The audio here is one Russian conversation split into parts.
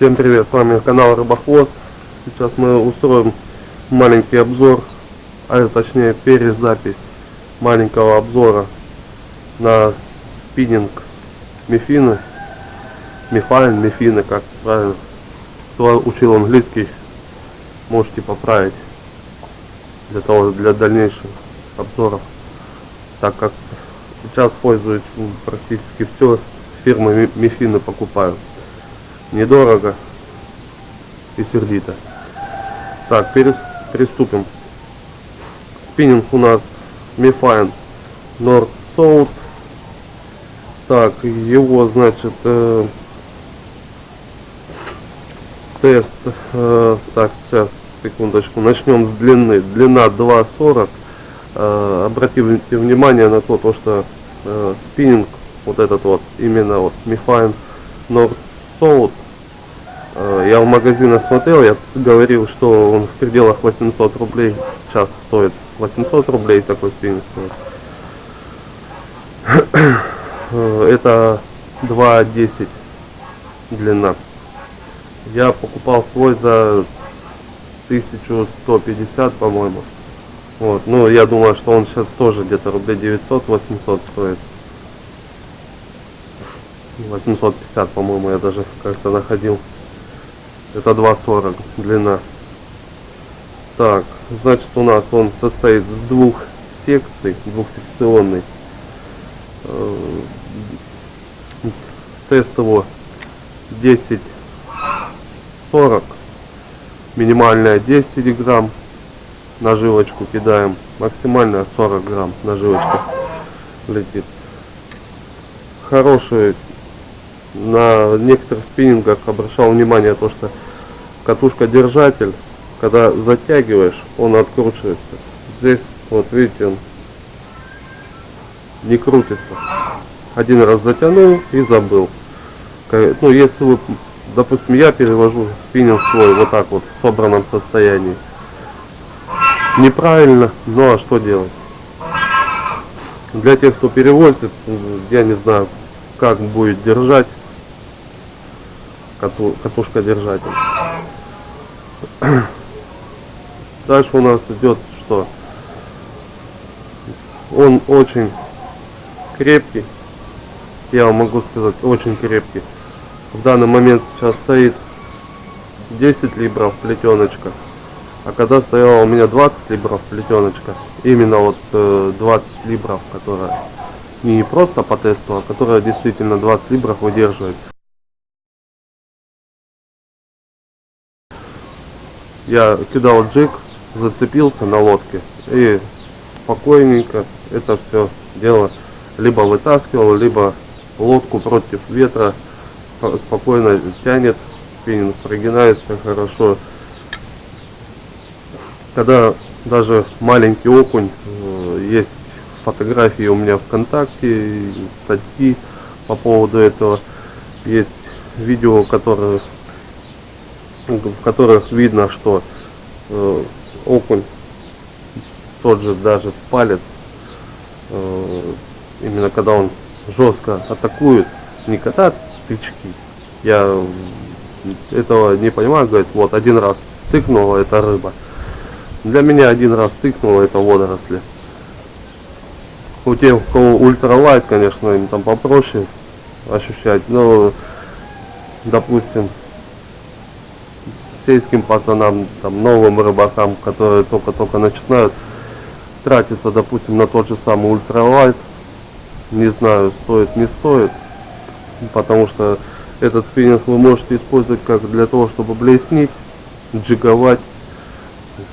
Всем привет, с вами канал Рыбохвост. Сейчас мы устроим маленький обзор, а точнее перезапись маленького обзора на спиннинг Мефины. Мефайн, Мефины, как правильно. Кто учил английский, можете поправить для того, для дальнейших обзоров. Так как сейчас пользуюсь практически все фирмы Мефины покупаю недорого и сердито. Так, перес, приступим. Спиннинг у нас Мифайн North South. Так, его, значит, э, тест. Э, так, сейчас, секундочку. Начнем с длины. Длина 2.40. Э, обратите внимание на то, то что э, спиннинг, вот этот вот, именно вот Мифайн North South я в магазинах смотрел, я говорил, что он в пределах 800 рублей сейчас стоит. 800 рублей такой спиннинг стоит. Э, это 2.10 длина. Я покупал свой за 1150, по-моему. Вот, ну я думаю, что он сейчас тоже где-то рублей 900-800 стоит. 850, по-моему, я даже как-то находил. Это 2,40 длина. Так, значит у нас он состоит из двух секций, двухсекционный. Э, тест его 10-40. Минимальная 10 грамм. Наживочку кидаем. Максимальная 40 грамм наживочка летит. Хороший на некоторых спиннингах обращал внимание то, что катушка держатель, когда затягиваешь, он откручивается. Здесь, вот видите, он не крутится. Один раз затянул и забыл. Ну, если вы, допустим, я перевожу спиннинг свой вот так вот в собранном состоянии. Неправильно, ну а что делать? Для тех, кто перевозит, я не знаю, как будет держать кату, катушка держатель. Дальше у нас идет что? Он очень крепкий. Я вам могу сказать, очень крепкий. В данный момент сейчас стоит 10 либров плетеночка. А когда стояла у меня 20 либров плетеночка, именно вот 20 э, либров, которая не просто по тесту, а которая действительно 20 либров выдерживает. Я кидал джиг, зацепился на лодке и спокойненько это все дело либо вытаскивал, либо лодку против ветра спокойно тянет, спиннинг прогинается хорошо. Когда даже маленький окунь, э, есть фотографии у меня ВКонтакте, статьи по поводу этого, есть видео, которое в которых видно, что э, окунь тот же даже с палец, э, именно когда он жестко атакует, не когда тычки, я этого не понимаю, говорит, вот один раз тыкнула, это рыба. Для меня один раз тыкнула, это водоросли. У тех, у кого ультралайт, конечно, им там попроще ощущать, но, допустим, сельским пацанам, там, новым рыбакам, которые только-только начинают тратиться, допустим, на тот же самый ультралайт. Не знаю, стоит, не стоит, потому что этот спиннинг вы можете использовать как для того, чтобы блеснить, джиговать,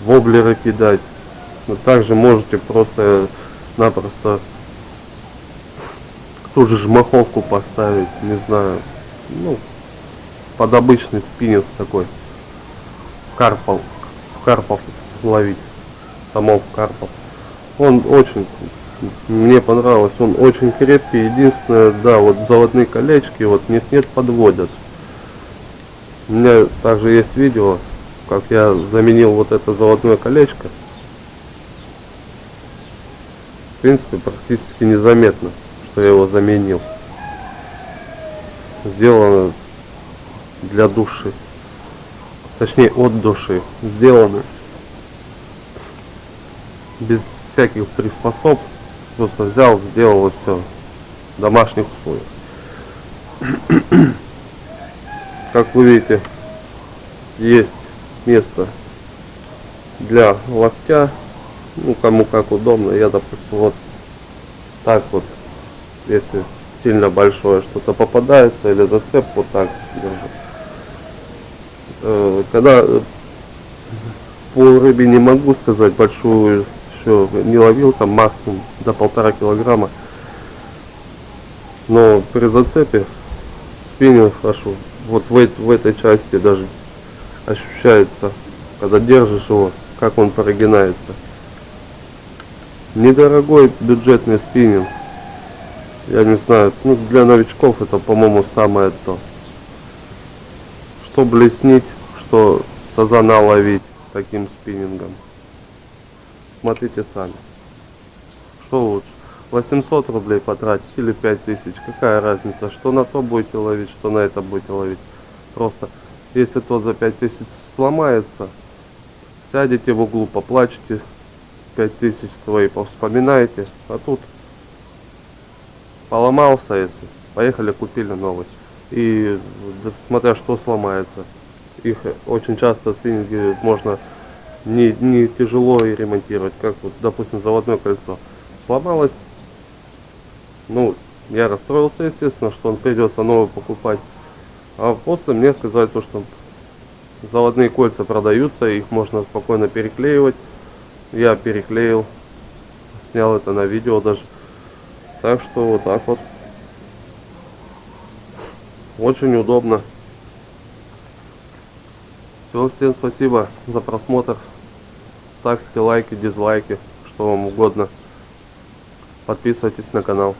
воблеры кидать. Но также можете просто-напросто ту же жмаховку поставить, не знаю, ну, под обычный спиннинг такой карпов, карпов ловить, самов карпов. Он очень, мне понравилось, он очень крепкий. Единственное, да, вот заводные колечки, вот нет-нет подводят. У меня также есть видео, как я заменил вот это заводное колечко. В принципе, практически незаметно, что я его заменил. Сделано для души. Точнее от души сделаны. Без всяких приспособ. Просто взял, сделал вот все. В домашних условиях. Как вы видите, есть место для локтя. Ну, кому как удобно. Я, допустим, вот так вот, если сильно большое что-то попадается, или зацеп вот так держу. Э, когда э, по рыбе не могу сказать, большую еще не ловил, там максимум до полтора килограмма. Но при зацепе спиннинг хорошо. Вот в, в этой части даже ощущается, когда держишь его, как он прогинается. Недорогой бюджетный спиннинг. Я не знаю, ну для новичков это, по-моему, самое то. Что блеснить, что сазана ловить таким спиннингом. Смотрите сами. Что лучше? 800 рублей потратить или 5000. Какая разница, что на то будете ловить, что на это будете ловить. Просто, если то за 5000 сломается, сядете в углу, поплачете, 5000 свои повспоминаете, а тут поломался, если поехали купили новый. И смотря что сломается, их очень часто спиннинги можно не, не тяжело и ремонтировать, как вот, допустим, заводное кольцо. Сломалось, ну, я расстроился, естественно, что он придется новый покупать. А после мне сказали то, что заводные кольца продаются, их можно спокойно переклеивать. Я переклеил, снял это на видео даже. Так что вот так вот. Очень удобно. Все, всем спасибо за просмотр. Ставьте лайки, дизлайки, что вам угодно. Подписывайтесь на канал.